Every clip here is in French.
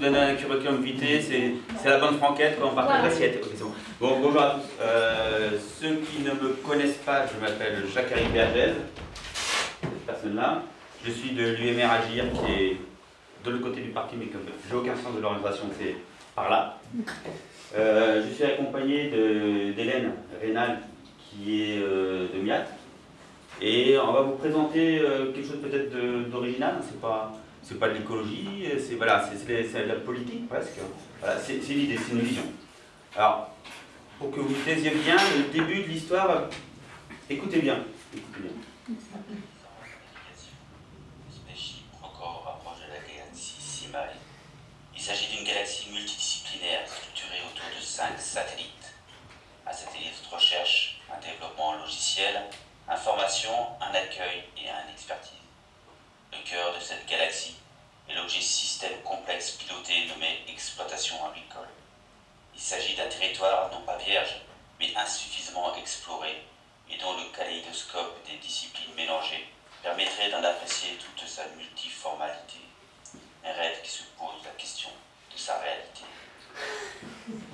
Je vous donne un curriculum vitae, c'est la bonne franquette quand on partage l'assiette. Ok, bon. bon. bonjour à tous. Euh, ceux qui ne me connaissent pas, je m'appelle Jacques-Harry Bergez, cette personne-là. Je suis de l'UMR Agir qui est de l'autre côté du parti, mais comme j'ai aucun sens de l'orientation, c'est par là. Euh, je suis accompagné d'Hélène Rénal qui est euh, de MIAT. Et on va vous présenter quelque chose peut-être d'original, c'est pas c'est pas de l'écologie, c'est voilà, de la politique presque. Voilà, c'est l'idée, c'est une vision. Alors, pour que vous taisiez bien le début de l'histoire. Écoutez bien. Il s'agit d'une galaxie multidisciplinaire structurée autour de cinq satellites. Un satellite de recherche, un développement logiciel, information, un accueil et un expertise. Le cœur de cette galaxie est l'objet système complexe piloté nommé exploitation agricole. Il s'agit d'un territoire non pas vierge, mais insuffisamment exploré et dont le kaléidoscope des disciplines mélangées permettrait d'en apprécier toute sa multiformalité. Un rêve qui se pose la question de sa réalité.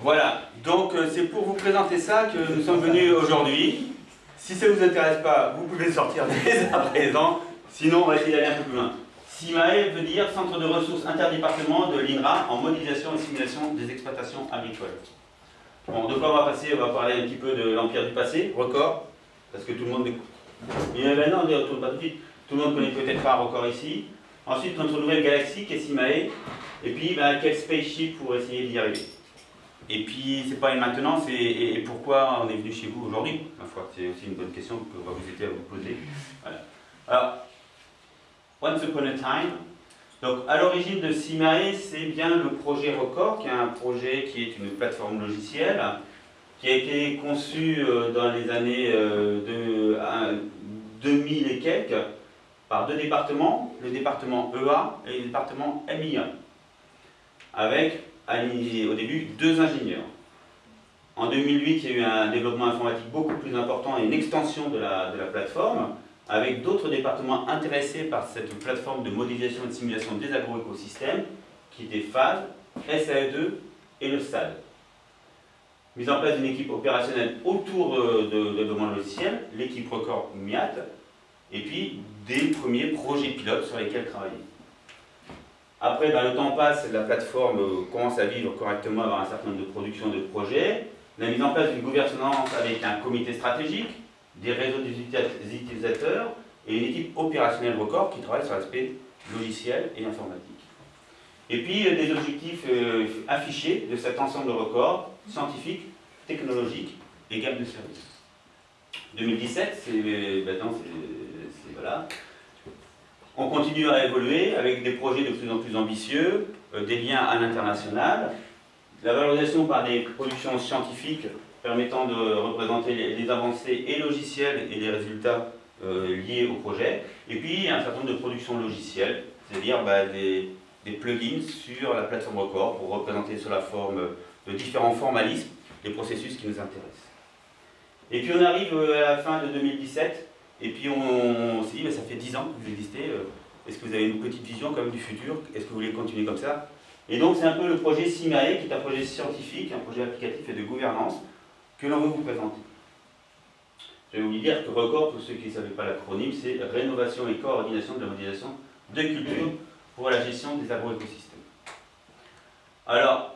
Voilà, donc euh, c'est pour vous présenter ça que nous sommes venus aujourd'hui. Si ça ne vous intéresse pas, vous pouvez sortir dès à présent. Sinon, on va essayer d'aller un peu plus loin. CIMAE veut dire Centre de ressources interdépartement de l'INRA en modélisation et simulation des exploitations agricoles. Bon, de quoi on va passer? On va parler un petit peu de l'Empire du passé, record, parce que tout le monde... Mais maintenant, on ne retourne pas tout de suite. Tout le monde connaît peut-être pas record ici. Ensuite, notre nouvelle galaxie qui est CIMAE. Et puis, ben, quel spaceship pour essayer d'y arriver? Et puis, c'est pas une maintenant, c'est et pourquoi on est venu chez vous aujourd'hui Ma foi, c'est aussi une bonne question que va vous aider à vous poser. Voilà. Alors, Once Upon a Time. Donc, à l'origine de Simae, c'est bien le projet Record, qui est un projet qui est une plateforme logicielle, qui a été conçu euh, dans les années euh, de, 2000 et quelques par deux départements, le département EA et le département MIA, avec au début deux ingénieurs. En 2008, il y a eu un développement informatique beaucoup plus important et une extension de la, plateforme avec d'autres départements intéressés par cette plateforme de modélisation et de simulation des agroécosystèmes, qui étaient FAD, SAE2 et le SAD. Mise en place d'une équipe opérationnelle autour euh, de, développement logiciel, l'équipe Record MIAT, et puis des premiers projets pilotes sur lesquels travailler. Après, ben, le temps passe, la plateforme euh, commence à vivre correctement, avoir un certain nombre de productions de projets, la mise en place d'une gouvernance avec un comité stratégique, des réseaux des utilisateurs et une équipe opérationnelle record qui travaille sur l'aspect logiciel et informatique. Et puis euh, des objectifs euh, affichés de cet ensemble de records scientifiques, technologiques et gamme de services. 2017, c'est c'est voilà. On continue à évoluer avec des projets de plus en plus ambitieux, des liens à l'international, la valorisation par des productions scientifiques permettant de représenter les, avancées et logicielles et les résultats euh, liés au projet. Et puis, un certain nombre de productions logicielles, c'est-à-dire bah, des, plugins sur la plateforme Record pour représenter sous la forme de différents formalismes les processus qui nous intéressent. Et puis on arrive euh, à la fin de 2017, et puis on, s'est dit, bah, ça fait 10 ans que vous existez, euh, est-ce que vous avez une petite vision quand même du futur? Est-ce que vous voulez continuer comme ça? Et donc c'est un peu le projet SIMAE, qui est un projet scientifique, un projet applicatif et de gouvernance, que l'on veut vous présenter. Je vais vous dire que RECORD, pour ceux qui ne savaient pas l'acronyme, c'est Rénovation et coordination de la modélisation de culture pour la gestion des agroécosystèmes. Alors,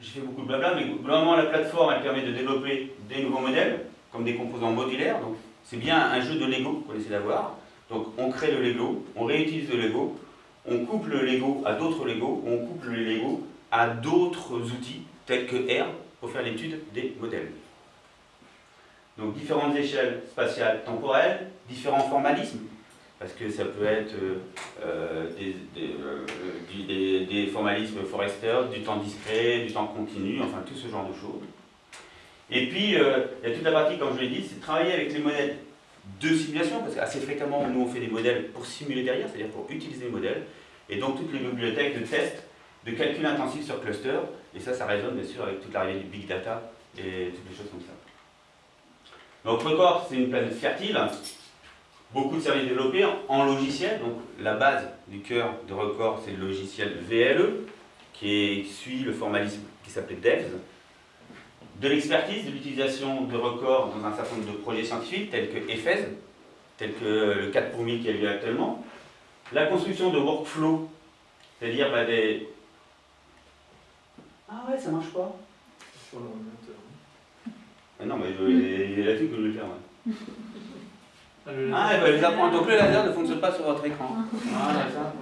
j'ai fait beaucoup de blabla, mais globalement la plateforme elle permet de développer des nouveaux modèles, comme des composants modulaires, donc c'est bien un jeu de Lego qu'on essaie d'avoir. Donc on crée le Lego, on réutilise le Lego, on couple le Lego à d'autres Lego, on couple le Lego à d'autres outils tels que R, pour faire l'étude des modèles. Donc différentes échelles spatiales temporelles, différents formalismes, parce que ça peut être euh, euh, euh, des, formalismes Forrester, du temps discret, du temps continu, enfin tout ce genre de choses. Et puis, il y a toute la partie, comme je l'ai dit, c'est travailler avec les modèles de simulation, parce qu'assez fréquemment, nous, on fait des modèles pour simuler derrière, c'est-à-dire pour utiliser les modèles, et donc toutes les bibliothèques de tests de calcul intensif sur cluster, et ça, ça résonne bien sûr avec toute l'arrivée du big data et toutes les choses comme ça. Donc Record, c'est une planète fertile, beaucoup de services développés en logiciel. Donc la base du cœur de record, c'est le logiciel VLE, qui suit le formalisme qui s'appelait DEVS. De l'expertise, de l'utilisation de records dans un certain nombre de projets scientifiques, tels que EFES, tel que le 4 pour 1000 qui a lieu actuellement. La construction de workflows, c'est-à-dire bah, des... Ah ouais, ça marche pas Sur l'ordinateur. ah Non, mais il y a là-dessus que je vais le faire. ouais. Ah, Ah, et ben, les apprendre. Donc le laser ne fonctionne pas sur votre écran. Voilà, ça,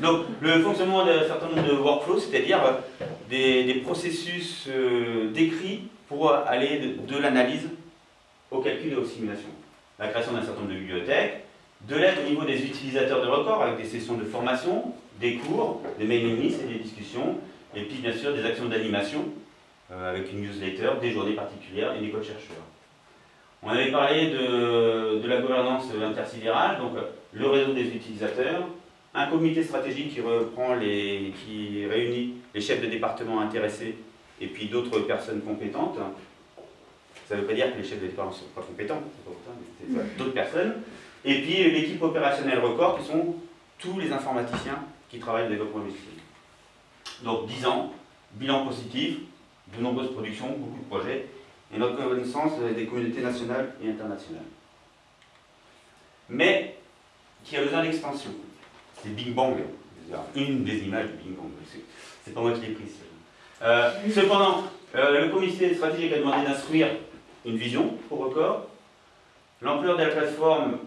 Donc le fonctionnement d'un certain nombre de workflows, c'est-à-dire euh, des, processus euh, décrits pour aller de, de l'analyse au calcul et aux simulations. La création d'un certain nombre de bibliothèques, de l'aide au niveau des utilisateurs de records avec des sessions de formation, des cours, des mailing lists et des discussions, et puis bien sûr des actions d'animation euh, avec une newsletter, des journées particulières et des codes chercheurs. On avait parlé de, de la gouvernance intersidérale, donc euh, le réseau des utilisateurs, un comité stratégique qui reprend les, qui réunit les chefs de département intéressés et puis d'autres personnes compétentes. Ça ne veut pas dire que les chefs de département ne sont pas compétents, c'est pas autant, mais c'est ça, d'autres personnes. Et puis euh, l'équipe opérationnelle record, qui sont tous les informaticiens qui travaillent au développement logiciel. Donc 10 ans, bilan positif, de nombreuses productions, beaucoup de projets, et notre connaissance des communautés nationales et internationales. Mais qui a besoin d'expansion. C'est Big Bang, une des images du Big Bang. C'est- pas moi qui l'ai prise. Euh, cependant, euh, le comité stratégique a demandé d'instruire une vision pour record. L'ampleur de la plateforme,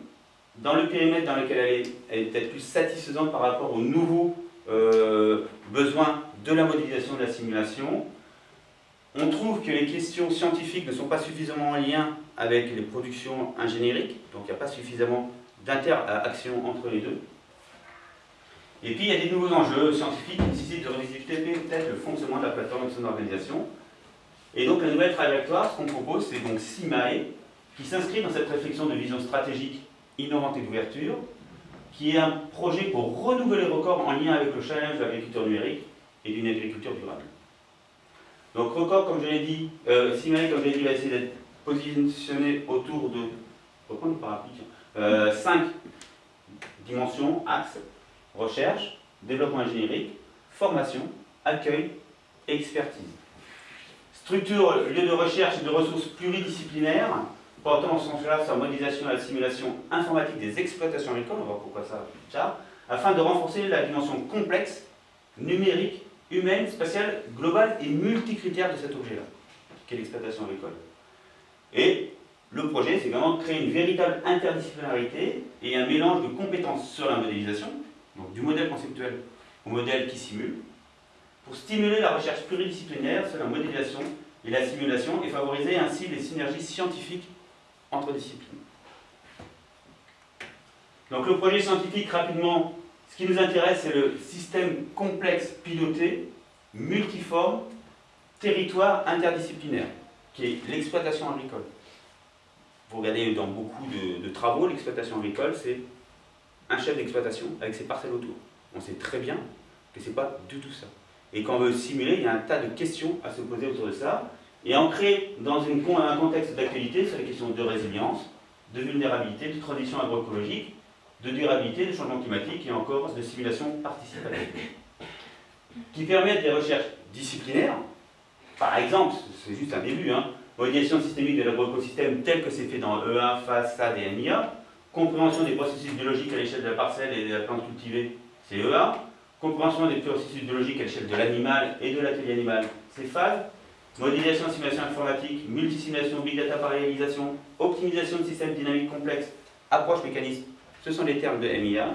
dans le périmètre dans lequel elle est, est peut-être plus satisfaisante par rapport aux nouveaux euh, besoins de la modélisation de la simulation. On trouve que les questions scientifiques ne sont pas suffisamment en lien avec les productions ingénieriques, donc il n'y a pas suffisamment d'interaction entre les deux. Et puis il y a des nouveaux enjeux scientifiques qui nécessitent de revisiter peut-être le fonctionnement de la plateforme et de son organisation. Et donc la nouvelle trajectoire, ce qu'on propose, c'est donc SIMAE, qui s'inscrit dans cette réflexion de vision stratégique innovante et d'ouverture, qui est un projet pour renouveler les records en lien avec le challenge de l'agriculture numérique et d'une agriculture durable. Donc record, comme je l'ai dit, euh, comme je l'ai dit, va essayer d'être positionné autour de, reprendre le parapluie, tiens, euh, cinq dimensions, axes, recherche, développement ingénierique, formation, accueil expertise. Structure, lieu de recherche et de ressources pluridisciplinaires, portant en sens large sur la modélisation et la simulation informatique des exploitations agricoles, on va voir pourquoi ça afin de renforcer la dimension complexe, numérique, humaine, spatiale, globale et multicritère de cet objet-là, qu'est l'exploitation agricole. Et le projet, c'est vraiment créer une véritable interdisciplinarité et un mélange de compétences sur la modélisation, donc du modèle conceptuel au modèle qui simule, pour stimuler la recherche pluridisciplinaire sur la modélisation et la simulation et favoriser ainsi les synergies scientifiques entre disciplines. Donc le projet scientifique, rapidement, ce qui nous intéresse, c'est le système complexe piloté, multiforme, territoire interdisciplinaire, qui est l'exploitation agricole. Vous regardez dans beaucoup de, de travaux, l'exploitation agricole, c'est un chef d'exploitation avec ses parcelles autour. On sait très bien que ce n'est pas du tout ça. Et quand on veut simuler, il y a un tas de questions à se poser autour de ça, et ancré dans un contexte d'actualité sur les questions de résilience, de vulnérabilité, de transition agroécologique, de durabilité, de changement climatique et encore de simulation participative, qui permettent des recherches disciplinaires. Par exemple, c'est juste un début, hein, modélisation systémique de l'agroécosystème tel que c'est fait dans E1, FAS, SAD et MIA, compréhension des processus biologiques à l'échelle de la parcelle et de la plante cultivée, c'est EA, compréhension des processus biologiques à l'échelle de l'animal et de l'atelier animal, c'est FAD, modélisation, simulation informatique, multisimulation, big data parallélisation, optimisation de systèmes dynamiques complexes, approche mécanisme, ce sont les termes de MIA.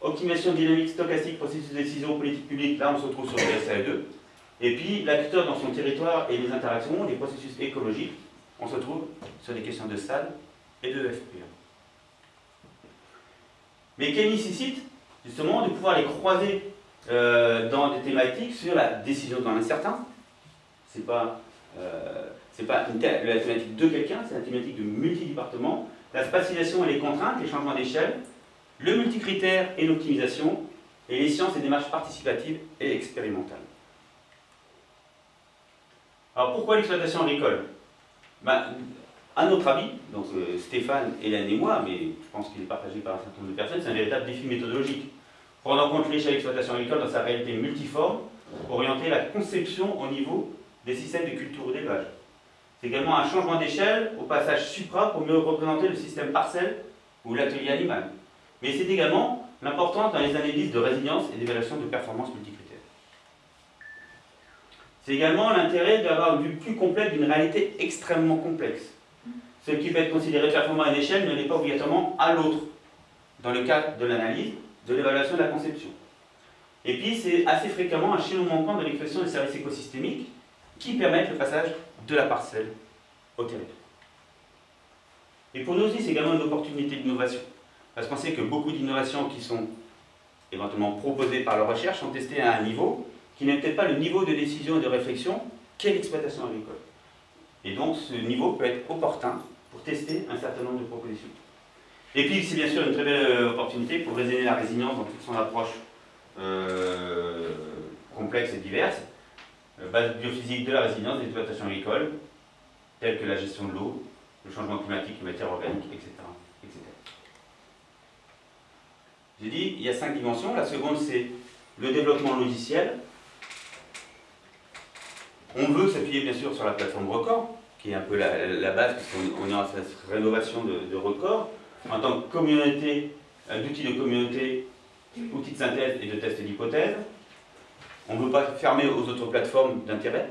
Optimisation dynamique stochastique, processus de décision, politique publique, là on se retrouve sur le SAE2. Et puis l'acteur dans son territoire et les interactions, les processus écologiques, on se trouve sur les questions de SAD et de FPA. Mais qui nécessite justement de pouvoir les croiser euh, dans des thématiques sur la décision dans l'incertain. C'est pas, euh, pas la thématique de quelqu'un, c'est la thématique de multidépartements. La spatialisation et les contraintes, les changements d'échelle, le multicritère et l'optimisation, et les sciences et démarches participatives et expérimentales. Alors pourquoi l'exploitation agricole? Ben, à notre avis, donc euh, Stéphane, Hélène et moi, mais je pense qu'il est partagé par un certain nombre de personnes, c'est un véritable défi méthodologique. Prendre en compte l'échelle d'exploitation agricole dans sa réalité multiforme, orienter la conception au niveau des systèmes de culture ou d'élevage. C'est également un changement d'échelle au passage supra pour mieux représenter le système parcelle ou l'atelier animal. Mais c'est également l'importance dans les analyses de résilience et d'évaluation de performance multicritères. C'est également l'intérêt d'avoir une vue plus complète d'une réalité extrêmement complexe. Ce qui peut être considéré performant à une échelle ne l'est pas obligatoirement à l'autre, dans le cadre de l'analyse, de l'évaluation de la conception. Et puis, c'est assez fréquemment un chaînon manquant de l'expression des services écosystémiques qui permettent le passage de la parcelle au territoire. Et pour nous aussi, c'est également une opportunité d'innovation. Parce qu'on sait que beaucoup d'innovations qui sont éventuellement proposées par la recherche sont testées à un niveau qui n'est peut-être pas le niveau de décision et de réflexion qu'est l'exploitation agricole. Et donc, ce niveau peut être opportun tester un certain nombre de propositions. Et puis, c'est bien sûr une très belle opportunité pour raisonner la résilience dans toute son approche euh, complexe et diverse, euh, base biophysique de la résilience des exploitations agricoles, telles que la gestion de l'eau, le changement climatique, les matières organiques, etc. etc. J'ai dit, il y a cinq dimensions. La seconde, c'est le développement logiciel. On veut s'appuyer bien sûr sur la plateforme Record, qui est un peu la, base, puisqu'on est en cette rénovation de, de Record. En tant que communauté, d'outils de communauté, outils de synthèse et de test d'hypothèse. On ne veut pas fermer aux autres plateformes d'intérêt.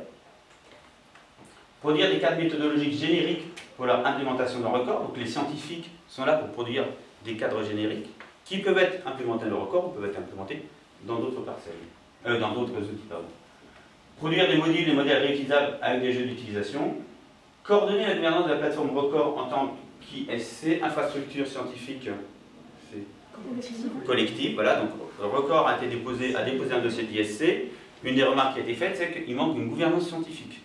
Produire des cadres méthodologiques génériques pour leur implémentation dans Record. Donc les scientifiques sont là pour produire des cadres génériques qui peuvent être implémentés dans Record ou peuvent être implémentés dans d'autres parcelles, euh, outils. Produire des modules et modèles réutilisables avec des jeux d'utilisation. Coordonner la gouvernance de la plateforme Record en tant qu'ISC, infrastructure scientifique collective. Voilà, donc Record a, été déposé, a déposé un dossier d'ISC. Une des remarques qui a été faite, c'est qu'il manque une gouvernance scientifique.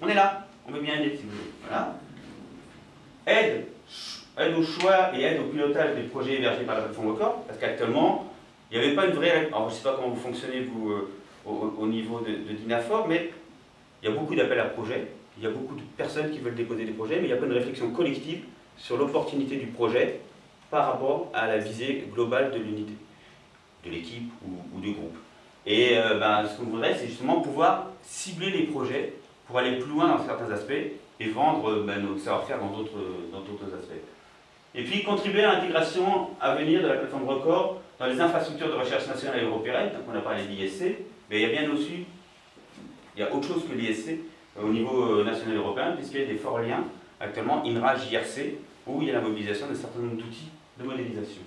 On est là, on veut bien aider si vous voulez. Voilà. Aide, aide au choix et aide au pilotage des projets hébergés par la plateforme Record, parce qu'actuellement, il n'y avait pas une vraie. Alors, je ne sais pas comment vous fonctionnez, vous, euh, au, niveau de, de DINAFOR, mais il y a beaucoup d'appels à projets, il y a beaucoup de personnes qui veulent déposer des projets, mais il n'y a pas de réflexion collective sur l'opportunité du projet par rapport à la visée globale de l'unité, de l'équipe ou, du groupe. Et euh, ben, ce qu'on voudrait, c'est justement pouvoir cibler les projets pour aller plus loin dans certains aspects et vendre euh, ben, nos savoir-faire dans d'autres aspects. Et puis contribuer à l'intégration à venir de la plateforme Record dans les infrastructures de recherche nationale et européenne, donc on a parlé de l'ISC, mais il y a bien aussi, il y a autre chose que l'ISC au niveau national et européen, puisqu'il y a des forts liens, actuellement INRA, JRC, où il y a la mobilisation d'un certain nombre d'outils de modélisation.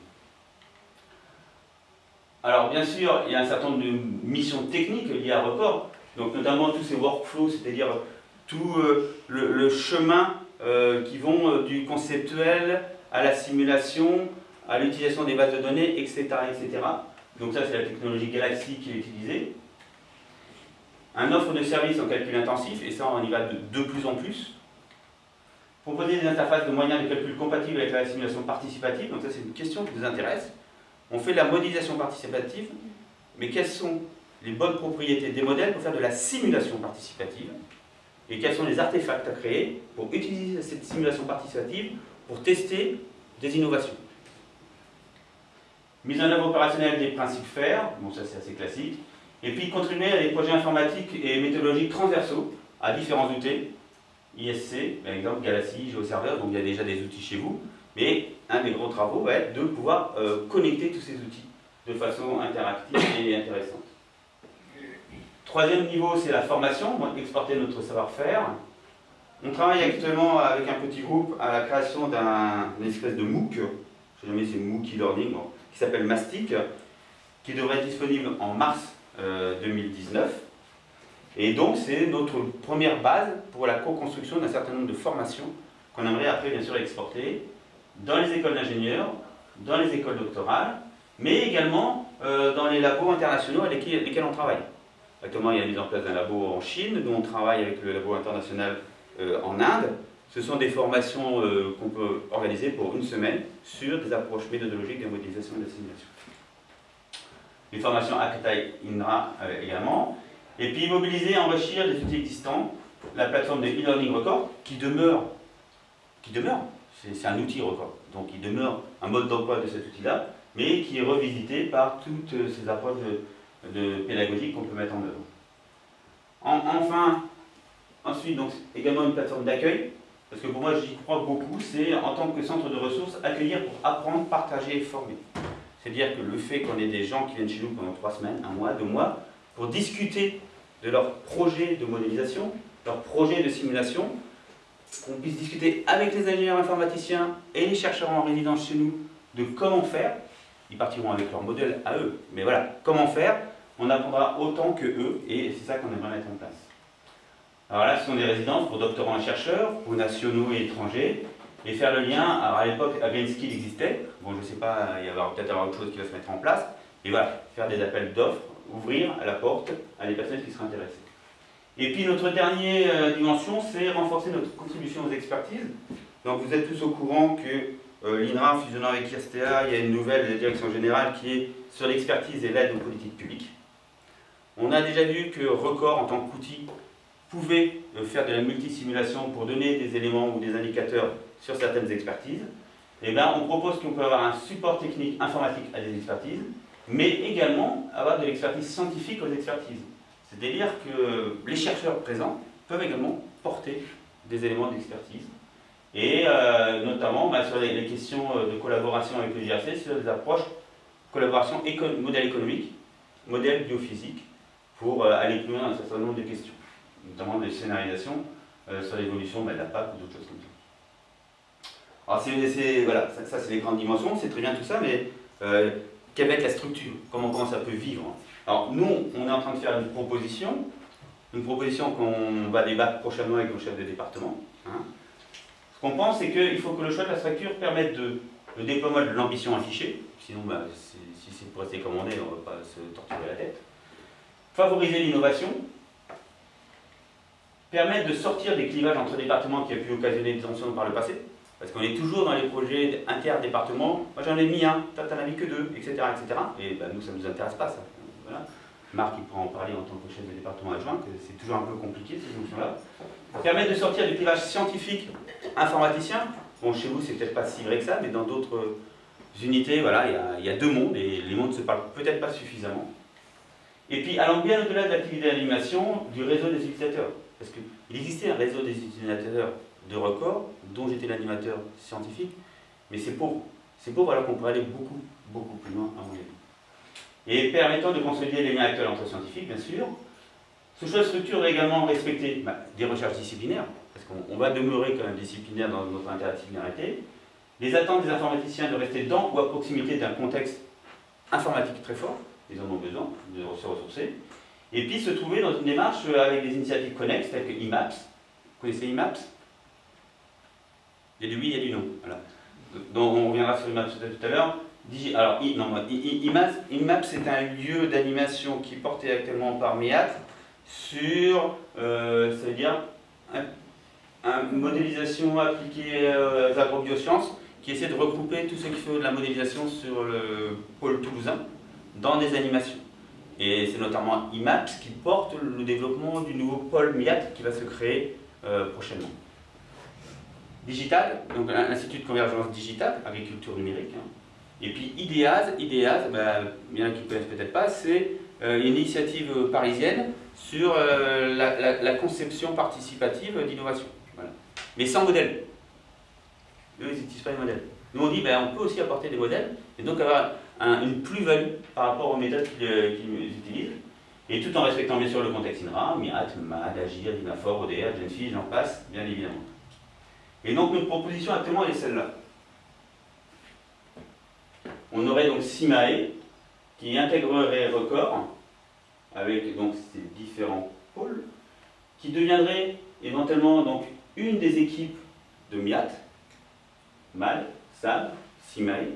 Alors bien sûr, il y a un certain nombre de missions techniques liées à Record, donc notamment tous ces workflows, c'est-à-dire tout euh, le, chemin euh, qui vont euh, du conceptuel à la simulation, à l'utilisation des bases de données, etc. etc. Donc ça, c'est la technologie Galaxy qui est utilisée. Un offre de service en calcul intensif, et ça, on y va de, de plus en plus. Proposer des interfaces de moyens de calcul compatibles avec la simulation participative, donc ça c'est une question qui nous intéresse. On fait de la modélisation participative, mais quelles sont les bonnes propriétés des modèles pour faire de la simulation participative et quels sont les artefacts à créer pour utiliser cette simulation participative pour tester des innovations? Mise en œuvre opérationnelle des principes FAIR, bon ça c'est assez classique, et puis contribuer à des projets informatiques et méthodologiques transversaux à différents outils, ISC, par exemple Galaxy, GeoServer, donc il y a déjà des outils chez vous, mais un des gros travaux va être de pouvoir euh, connecter tous ces outils de façon interactive et intéressante. Troisième niveau, c'est la formation, exporter notre savoir-faire. On travaille actuellement avec un petit groupe à la création d'un espèce de MOOC, je ne sais jamais c'est MOOC e-learning, qui s'appelle Mastic, qui devrait être disponible en mars 2019. Euh, et donc, c'est notre première base pour la co-construction d'un certain nombre de formations qu'on aimerait après, bien sûr, exporter dans les écoles d'ingénieurs, dans les écoles doctorales, mais également euh, dans les labos internationaux avec lesquels, on travaille. Actuellement, il y a mise en place d'un labo en Chine, nous on travaille avec le labo international euh, en Inde. Ce sont des formations qu'on peut organiser pour une semaine sur des approches méthodologiques de modélisation et de simulation. Les formations Akatai INRA également. Et puis mobiliser enrichir les outils existants, la plateforme de e-learning record, qui demeure qui demeure, c'est un outil record, donc il demeure un mode d'emploi de cet outil-là, mais qui est revisité par toutes ces approches de pédagogiques qu'on peut mettre en œuvre. enfin, ensuite, donc, également une plateforme d'accueil, parce que pour moi j'y crois beaucoup, c'est en tant que centre de ressources, accueillir pour apprendre, partager et former. C'est-à-dire que le fait qu'on ait des gens qui viennent chez nous pendant trois semaines, un mois, deux mois, pour discuter de leur projet de modélisation, leur projet de simulation, qu'on puisse discuter avec les ingénieurs informaticiens et les chercheurs en résidence chez nous de comment faire. Ils partiront avec leur modèle à eux, mais voilà, comment faire, on apprendra autant que eux, et c'est ça qu'on aimerait mettre en place. Alors là, ce sont des résidences pour doctorants et chercheurs, pour nationaux et étrangers, et faire le lien, alors à l'époque, Greenskill existait, bon je ne sais pas, il y va peut-être avoir autre chose qui va se mettre en place, et voilà, faire des appels d'offres, ouvrir la porte à des personnes qui seraient intéressées. Et puis notre dernière euh, dimension, c'est renforcer notre contribution aux expertises. Donc vous êtes tous au courant que euh, l'INRA, fusionnant avec IRSTEA, il y a une nouvelle direction générale qui est sur l'expertise et l'aide aux politiques publiques. On a déjà vu que Record, en tant qu'outil, pouvait euh, faire de la multisimulation pour donner des éléments ou des indicateurs sur certaines expertises. Bien, on propose qu'on peut avoir un support technique informatique à des expertises, mais également avoir de l'expertise scientifique aux expertises. C'est-à-dire que les chercheurs présents peuvent également porter des éléments d'expertise. Et euh, notamment bah, sur les, questions euh, de collaboration avec le JRC, sur des approches collaboration modèle économique, modèle biophysique, pour euh, aller plus loin dans un certain nombre de questions, notamment des scénarisations sur l'évolution bah, de la PAC ou d'autres choses comme ça. Alors c'est, voilà, ça, c'est les grandes dimensions, c'est très bien tout ça, mais quelle va être la structure? Comment, comment ça peut vivre? Alors nous, on est en train de faire une proposition, une proposition qu'on va débattre prochainement avec nos chefs de département. Hein. Ce qu'on pense, c'est qu'il faut que le choix de la structure permette de, le déploiement de l'ambition affichée, sinon bah, si c'est pour rester comme on est, on ne va pas se torturer la tête. Favoriser l'innovation, permettre de sortir des clivages entre départements qui a pu occasionner des tensions par le passé, parce qu'on est toujours dans les projets inter-départements. Moi j'en ai mis un, toi t'en as mis que deux, etc. etc. Et bah, nous ça ne nous intéresse pas ça. Marc, il pourra en parler en tant que chef de département adjoint, que c'est toujours un peu compliqué ces notions-là. Permettre de sortir du clivage scientifique informaticien. Bon, chez vous, c'est peut-être pas si vrai que ça, mais dans d'autres unités, voilà, il y, a, deux mondes, et les mondes se parlent peut-être pas suffisamment. Et puis, allant bien au-delà de l'activité d'animation, du réseau des utilisateurs. Parce qu'il existait un réseau des utilisateurs de record, dont j'étais l'animateur scientifique, mais c'est. C'est pauvre alors qu'on pourrait aller beaucoup, beaucoup plus loin, à mon avis et permettant de consolider les liens actuels entre scientifiques, bien sûr. Ce choix de structure doit également respecter bah, des recherches disciplinaires, parce qu'on va demeurer quand même disciplinaire dans notre interdisciplinarité, les attentes des informaticiens de rester dans ou à proximité d'un contexte informatique très fort, ils en ont besoin de se ressourcer, et puis se trouver dans une démarche avec des initiatives connexes telles que IMAPS. Vous connaissez IMAPS? Il y a du oui, il y a du non. Donc on reviendra sur IMAPS tout à l'heure. Alors, IMAP, c'est un lieu d'animation qui est porté actuellement par MEAT sur, euh, ça veut dire, une modélisation appliquée euh, aux agrobiosciences qui essaie de regrouper tout ce qui fait de la modélisation sur le pôle toulousain dans des animations. Et c'est notamment IMAPS qui porte le développement du nouveau pôle MIAT qui va se créer euh, prochainement. Digital, donc l'Institut de convergence digitale, agriculture numérique, hein. Et puis IDEAS, IDEAS bah, bien qu'ils ne connaissent peut-être pas, c'est euh, une initiative parisienne sur euh, la, conception participative d'innovation. Mais sans modèle. Eux, ils n'utilisent pas les modèles. Nous, on dit ben, on peut aussi apporter des modèles et donc avoir une plus-value par rapport aux méthodes qu'ils utilisent. Et tout en respectant bien sûr le contexte INRA, MIAT, MAD, AGIR, DINAFOR, ODR, GENFI, j'en passe, bien évidemment. Et donc notre proposition actuellement elle est celle-là. On aurait donc SIMAE qui intégrerait Record avec donc ces différents pôles, qui deviendrait éventuellement donc une des équipes de MIAT, MAD, SAB, SIMAE,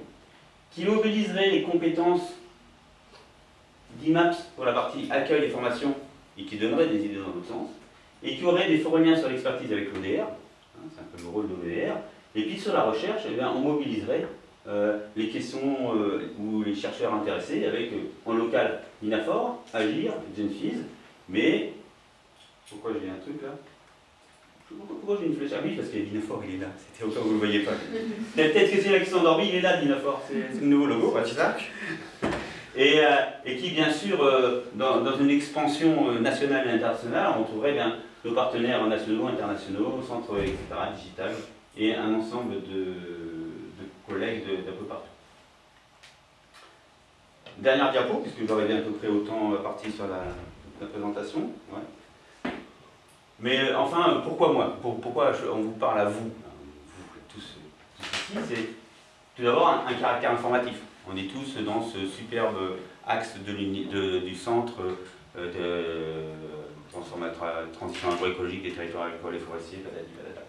qui mobiliserait les compétences d'IMAPS pour la partie accueil et formation et qui donnerait des idées dans l'autre sens, et qui aurait des liens sur l'expertise avec l'ODR, hein, c'est un peu le rôle de l'ODR, et puis sur la recherche, eh bien, on mobiliserait euh, les questions euh, ou les chercheurs intéressés avec euh, en local Minafor, Agir, Genfis, mais pourquoi j'ai un truc là? Pourquoi j'ai une flèche Ah oui, parce que Dinafor, il est là. C'était au cas où vous ne le voyez pas. Peut-être que c'est là qui sont endormis, il est là, Dinafor. C'est le nouveau logo, et, et, qui, bien sûr, dans, dans, une expansion nationale et internationale, on trouverait bien nos partenaires nationaux, internationaux, centres, etc., digital, et un ensemble de, collègues d'un peu partout. Dernière diapo, puisque j'aurais bientôt pris autant parti sur la, présentation. Mais enfin, pourquoi moi? Pourquoi on vous parle à vous, vous tous, tous ici C'est tout d'abord un, caractère informatif. On est tous dans ce superbe axe de du centre euh, de transition agroécologique des territoires agricoles et forestiers, patati patata.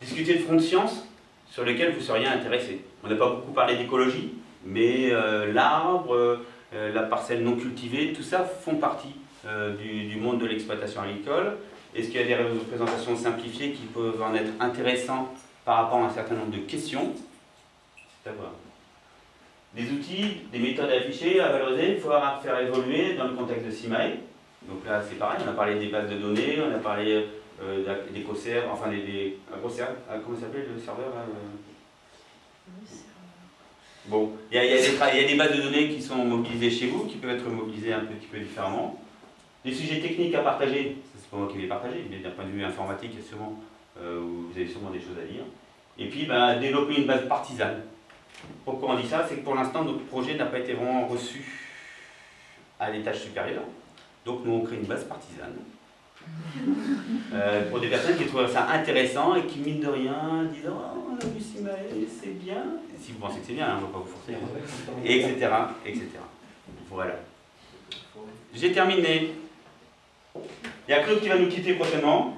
Discuter de front de science sur lesquels vous seriez intéressé. On n'a pas beaucoup parlé d'écologie, mais euh, l'arbre, euh, la parcelle non cultivée, tout ça font partie euh, du, du, monde de l'exploitation agricole. Est-ce qu'il y a des représentations simplifiées qui peuvent en être intéressantes par rapport à un certain nombre de questions? C'est à voir. Des outils, des méthodes affichées, à valoriser, il faut faire évoluer dans le contexte de CIMAE. Donc là, c'est pareil, on a parlé des bases de données, on a parlé euh, des COSER, enfin des, des COSER, comment s'appelle le serveur là, Bon, il y, a, il, y a des, il y, a des bases de données qui sont mobilisées chez vous, qui peuvent être mobilisées un petit peu différemment. Des sujets techniques à partager, c'est pas moi qui vais les partager, mais d'un point de vue informatique, sûrement, euh, vous avez sûrement des choses à dire. Et puis, bah, développer une base partisane. Pourquoi on dit ça? C'est que pour l'instant, notre projet n'a pas été vraiment reçu à l'étage supérieur. Donc, nous, on crée une base partisane. Euh, pour des personnes qui trouvent ça intéressant et qui, mine de rien, disent Oh, on a vu Simaël, c'est bien. Si vous pensez que c'est bien, hein, on ne va pas vous forcer. Etc. etc. Voilà. J'ai terminé. Il y a Claude qui va nous quitter prochainement.